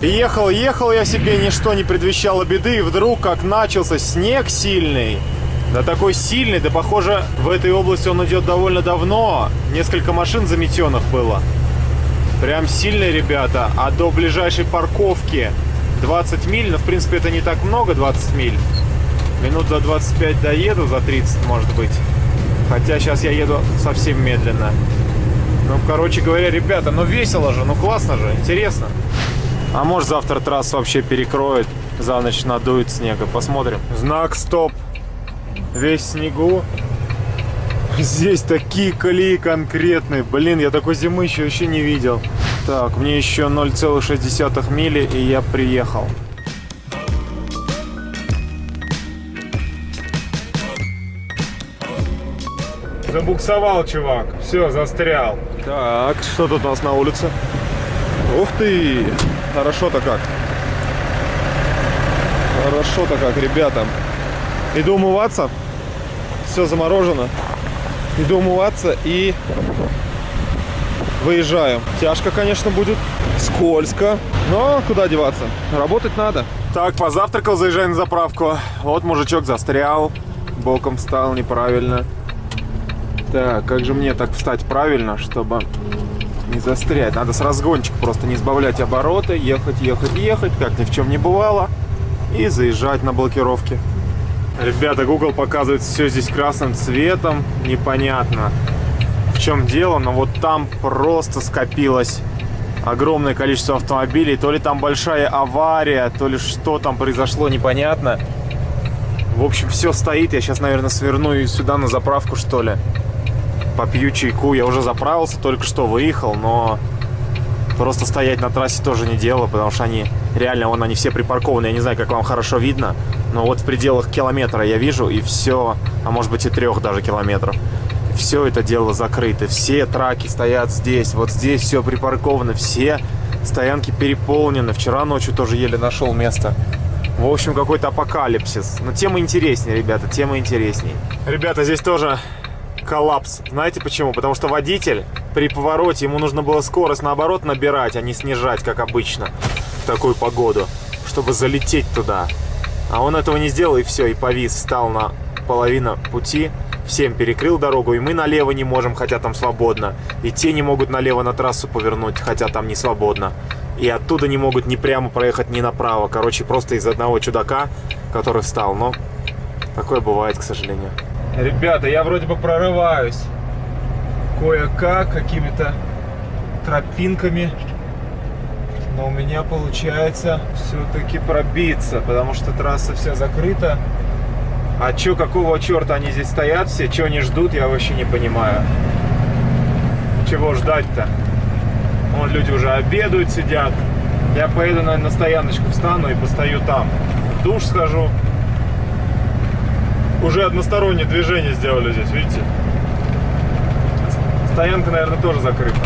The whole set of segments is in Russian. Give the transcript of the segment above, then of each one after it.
Ехал, ехал я себе, ничто не предвещало беды, и вдруг, как начался снег сильный, да такой сильный, да похоже, в этой области он идет довольно давно. Несколько машин заметенных было. Прям сильные ребята. А до ближайшей парковки 20 миль, ну, в принципе, это не так много, 20 миль. Минут за 25 доеду, за 30, может быть. Хотя сейчас я еду совсем медленно. Ну, короче говоря, ребята, ну весело же, ну классно же, интересно. А может завтра трассу вообще перекроет, за ночь надует снега. Посмотрим. Знак стоп. Весь снегу. Здесь такие колеи конкретные. Блин, я такой зимы еще вообще не видел. Так, мне еще 0,6 мили, и я приехал. Забуксовал, чувак. Все, застрял. Так, что тут у нас на улице? Ух ты! Хорошо-то как. Хорошо-то как, ребята. Иду умываться. Все заморожено. Иду умываться и выезжаю. Тяжко, конечно, будет. Скользко. Но куда деваться? Работать надо. Так, позавтракал, заезжаю на заправку. Вот мужичок застрял. Боком встал неправильно. Так, как же мне так встать правильно, чтобы не застрять? Надо с разгончика просто не сбавлять обороты, ехать, ехать, ехать, как ни в чем не бывало. И заезжать на блокировке. Ребята, Google показывает все здесь красным цветом. Непонятно, в чем дело, но вот там просто скопилось огромное количество автомобилей. То ли там большая авария, то ли что там произошло, непонятно. В общем, все стоит. Я сейчас, наверное, сверну сюда на заправку, что ли попью чайку. Я уже заправился, только что выехал, но просто стоять на трассе тоже не дело, потому что они реально, вон они все припаркованы. Я не знаю, как вам хорошо видно, но вот в пределах километра я вижу, и все, а может быть и трех даже километров. Все это дело закрыто, все траки стоят здесь, вот здесь все припарковано, все стоянки переполнены. Вчера ночью тоже еле нашел место. В общем, какой-то апокалипсис. Но тема интереснее, ребята, тема интересней. Ребята, здесь тоже коллапс. Знаете почему? Потому что водитель при повороте, ему нужно было скорость наоборот набирать, а не снижать, как обычно, в такую погоду, чтобы залететь туда. А он этого не сделал, и все, и повис, встал на половину пути, всем перекрыл дорогу, и мы налево не можем, хотя там свободно. И те не могут налево на трассу повернуть, хотя там не свободно. И оттуда не могут ни прямо проехать, ни направо. Короче, просто из одного чудака, который встал. Но такое бывает, к сожалению. Ребята, я вроде бы прорываюсь кое-как, какими-то тропинками. Но у меня получается все-таки пробиться, потому что трасса вся закрыта. А чё, какого черта они здесь стоят все? Чего они ждут, я вообще не понимаю. Чего ждать-то? Вон люди уже обедают, сидят. Я поеду, наверное, на стояночку встану и постою там. В душ схожу уже одностороннее движение сделали здесь, видите? Стоянка, наверное, тоже закрыта.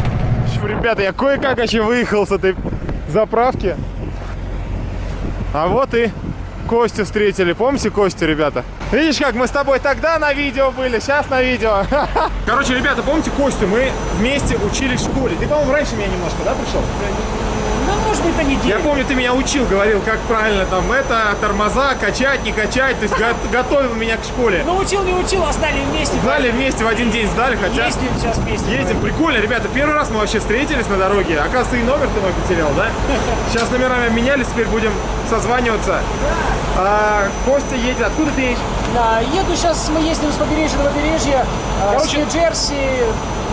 Ребята, я кое-как еще выехал с этой заправки. А вот и Костю встретили. Помните Костю, ребята? Видишь, как мы с тобой тогда на видео были, сейчас на видео. Короче, ребята, помните Костю? Мы вместе учились в школе. Ты, по-моему, раньше меня немножко, да, пришел? Может быть, на неделю. Я помню, ты меня учил, говорил, как правильно там это, тормоза, качать, не качать. То есть готовил меня к школе. Ну, учил, не учил, а сдали вместе. Сдали вместе, в один день сдали, хотя... Ездим сейчас вместе. Ездим, прикольно, ребята. Первый раз мы вообще встретились на дороге. Оказывается, и номер ты мой потерял, да? Сейчас номерами менялись, теперь будем созваниваться. Да. А, Костя едет. Откуда ты едешь? Да, еду сейчас, мы ездим с побережья до побережья, а, Короче, с Нью-Джерси,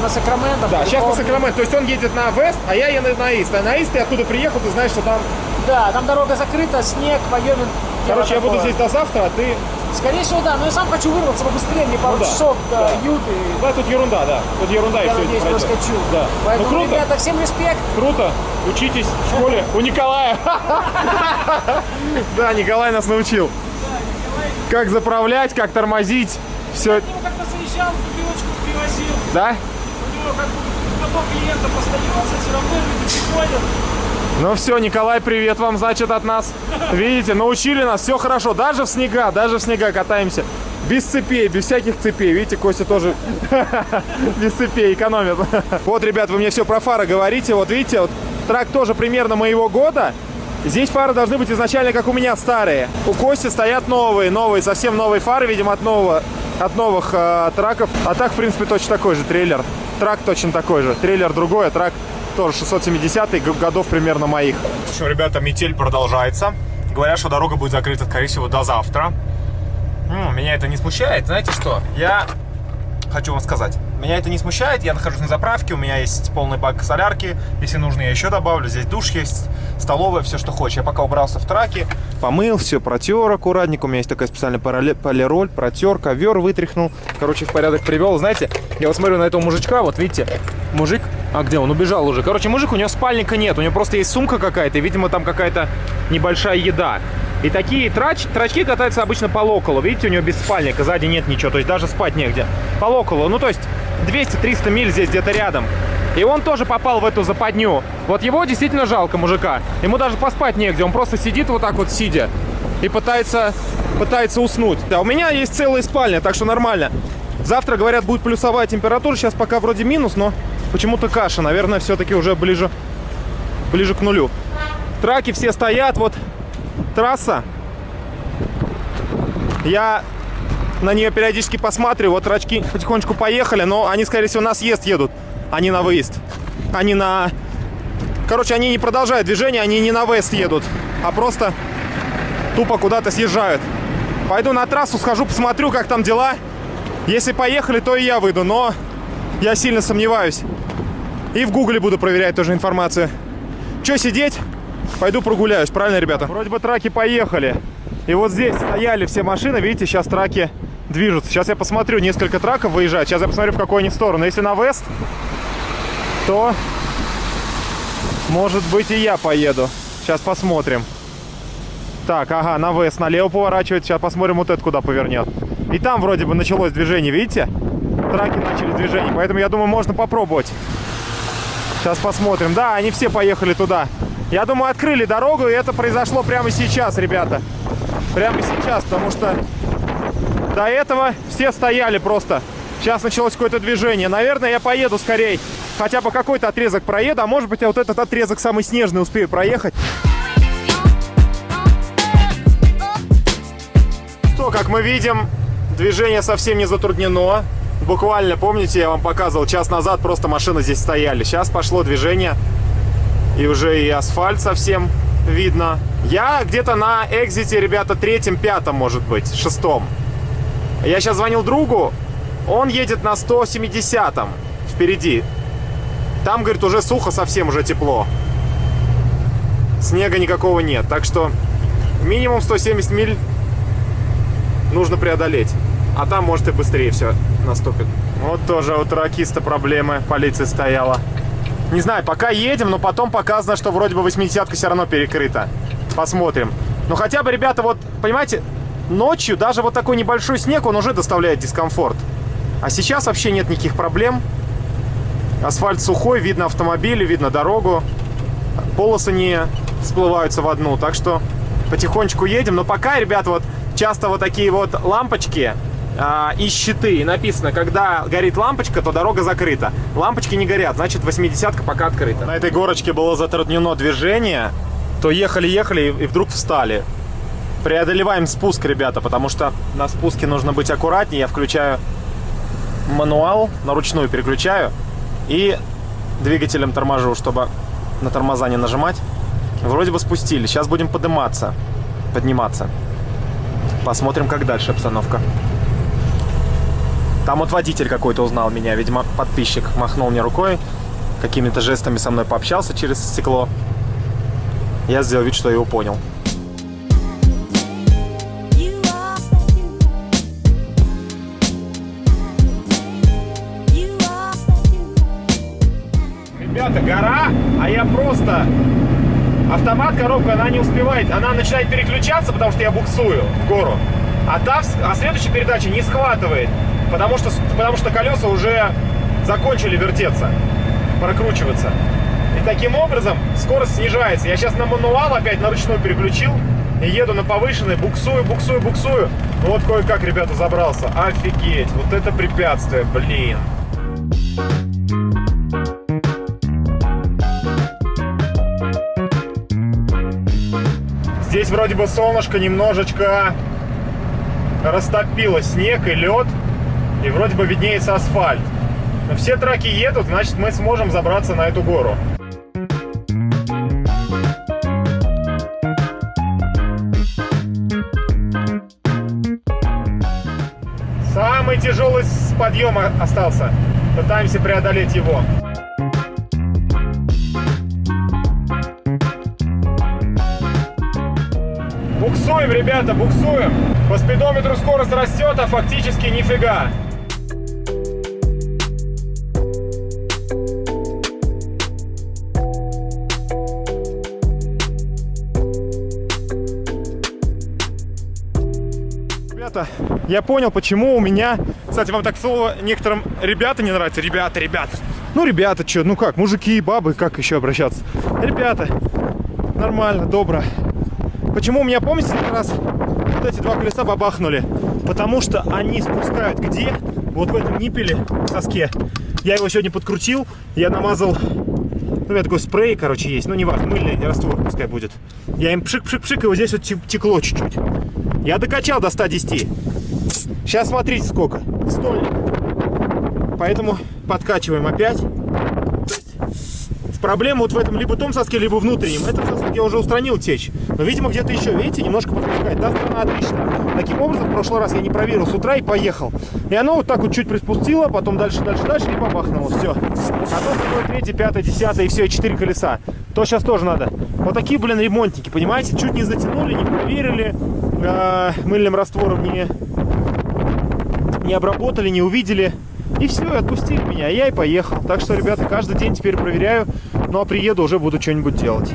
на Сакраменто. Да, сейчас на Сакраменто. То есть он едет на Вест, а я еду на Ист. А на Ист ты оттуда приехал, ты знаешь, что там... Да, там дорога закрыта, снег, Вайоминг. Короче, я буду здесь до завтра, а ты... Скорее всего, да, но я сам хочу вырваться побыстрее, мне пару ну, да, часов до да. Юты. Да, тут ерунда, да. Тут ерунда я и все. надеюсь, проскочу. Да. Поэтому, ну, круто. ребята, всем респект. Круто. Учитесь в школе у Николая. Да, Николай нас научил. Как заправлять, как тормозить. Все. Я как-то заезжал, бутылочку привозил. Да? как потом клиента постоялся, все равно люди приходят. Ну все, Николай, привет вам, значит, от нас. Видите, научили нас, все хорошо. Даже в снега, даже в снега катаемся. Без цепей, без всяких цепей. Видите, Костя тоже без цепей экономит. Вот, ребят, вы мне все про фары говорите. Вот видите, вот трак тоже примерно моего года. Здесь фары должны быть изначально, как у меня, старые. У Кости стоят новые, новые, совсем новые фары, видимо, от нового, от новых э, траков. А так, в принципе, точно такой же трейлер. Трак точно такой же. Трейлер другой, а трак тоже 670 годов примерно моих. В общем, ребята, метель продолжается. Говорят, что дорога будет закрыта, скорее всего, до завтра. М, меня это не смущает. Знаете что? Я хочу вам сказать. Меня это не смущает, я нахожусь на заправке, у меня есть полный бак солярки, если нужно, я еще добавлю, здесь душ есть, столовая, все, что хочешь. Я пока убрался в траке, помыл, все протер аккуратненько, у меня есть такая специальная полироль, протер, ковер вытряхнул, короче, в порядок привел. Знаете, я вот смотрю на этого мужичка, вот видите, мужик, а где он, убежал уже. Короче, мужик, у него спальника нет, у него просто есть сумка какая-то, видимо, там какая-то небольшая еда. И такие трач, трачки катаются обычно по локалу. Видите, у него без спальника, сзади нет ничего, то есть даже спать негде. По локалу, ну то есть 200-300 миль здесь где-то рядом. И он тоже попал в эту западню. Вот его действительно жалко, мужика. Ему даже поспать негде, он просто сидит вот так вот сидя и пытается, пытается уснуть. Да, у меня есть целая спальня, так что нормально. Завтра, говорят, будет плюсовая температура, сейчас пока вроде минус, но почему-то каша. Наверное, все-таки уже ближе, ближе к нулю. Траки все стоят, вот трасса. Я на нее периодически посматриваю. Вот рачки потихонечку поехали, но они, скорее всего, на съезд едут, а не на выезд. Они на... Короче, они не продолжают движение, они не на вест едут, а просто тупо куда-то съезжают. Пойду на трассу, схожу, посмотрю, как там дела. Если поехали, то и я выйду, но я сильно сомневаюсь. И в гугле буду проверять тоже информацию. Че сидеть? Пойду прогуляюсь, правильно, ребята? Вроде бы траки поехали. И вот здесь стояли все машины, видите, сейчас траки движутся. Сейчас я посмотрю, несколько траков выезжают. Сейчас я посмотрю, в какую они сторону. Если на вест, то, может быть, и я поеду. Сейчас посмотрим. Так, ага, на вест, налево поворачивает. Сейчас посмотрим, вот это куда повернет. И там вроде бы началось движение, видите? Траки начали движение, поэтому я думаю, можно попробовать. Сейчас посмотрим. Да, они все поехали туда. Я думаю, открыли дорогу, и это произошло прямо сейчас, ребята. Прямо сейчас, потому что до этого все стояли просто. Сейчас началось какое-то движение. Наверное, я поеду скорей. Хотя бы какой-то отрезок проеду, а может быть, я вот этот отрезок самый снежный успею проехать. Что, как мы видим, движение совсем не затруднено. Буквально, помните, я вам показывал, час назад просто машины здесь стояли. Сейчас пошло движение, и уже и асфальт совсем видно. Я где-то на экзите, ребята, третьем, пятом, может быть, шестом. Я сейчас звонил другу, он едет на 170-м впереди. Там, говорит, уже сухо совсем, уже тепло. Снега никакого нет, так что минимум 170 миль нужно преодолеть. А там, может, и быстрее все наступит. Вот тоже у тракиста проблемы. Полиция стояла. Не знаю, пока едем, но потом показано, что вроде бы 80-ка все равно перекрыта. Посмотрим. Ну, хотя бы, ребята, вот, понимаете, ночью даже вот такой небольшой снег, он уже доставляет дискомфорт. А сейчас вообще нет никаких проблем. Асфальт сухой, видно автомобили, видно дорогу. Полосы не всплываются в одну, так что потихонечку едем. Но пока, ребята, вот часто вот такие вот лампочки а, и щиты. И написано, когда горит лампочка, то дорога закрыта. Лампочки не горят, значит 80-ка пока открыта. На этой горочке было затруднено движение, то ехали-ехали и вдруг встали. Преодолеваем спуск, ребята, потому что на спуске нужно быть аккуратнее. Я включаю мануал, на ручную переключаю и двигателем торможу, чтобы на тормоза не нажимать. Вроде бы спустили. Сейчас будем подниматься. Подниматься. Посмотрим, как дальше обстановка. Там вот водитель какой-то узнал меня, видимо, подписчик. Махнул мне рукой, какими-то жестами со мной пообщался через стекло. Я сделал вид, что его понял. Ребята, гора, а я просто... Автомат, коробка, она не успевает. Она начинает переключаться, потому что я буксую в гору. А, та, а следующая передача не схватывает, потому что, потому что колеса уже закончили вертеться, прокручиваться. И таким образом скорость снижается. Я сейчас на мануал опять на ручной переключил и еду на повышенной, буксую, буксую, буксую. Вот кое-как, ребята, забрался. Офигеть, вот это препятствие, блин. Здесь вроде бы солнышко немножечко растопило снег и лед. И вроде бы виднеется асфальт. Но все траки едут, значит мы сможем забраться на эту гору. Самый тяжелый с подъема остался. Пытаемся преодолеть его. Буксуем, ребята, буксуем. По спидометру скорость растет, а фактически нифига. Ребята, я понял, почему у меня... Кстати, вам так слово некоторым ребята не нравится. Ребята, ребята. Ну, ребята, что, ну как, мужики и бабы, как еще обращаться? Ребята, нормально, добро. Почему у меня, помните, один раз вот эти два колеса бабахнули? Потому что они спускают где? Вот в этом ниппеле, в соске. Я его сегодня подкрутил, я намазал... Ну, у меня такой спрей, короче, есть. Ну, не важно, мыльный раствор пускай будет. Я им пшик-пшик-пшик, и вот здесь вот те- текло чуть-чуть. Я докачал до 110. Сейчас смотрите сколько. Стольник. Поэтому подкачиваем опять. Проблема вот в этом либо том соске, либо внутреннем. Этот сосок я уже устранил течь. Но, видимо, где-то еще, видите, немножко подпускает. Та сторона отлично. Таким образом, в прошлый раз я не проверил с утра и поехал. И оно вот так вот чуть приспустило, потом дальше, дальше, дальше и бабахнуло. Все. А то второе, третье, пятое, десятое и все, и четыре колеса. То сейчас тоже надо. Вот такие, блин, ремонтники, понимаете? Чуть не затянули, не проверили. э, мыльным раствором не, не обработали, не увидели. И все, отпустили меня, я и поехал. Так что, ребята, каждый день теперь проверяю. Ну а приеду, уже буду что-нибудь делать.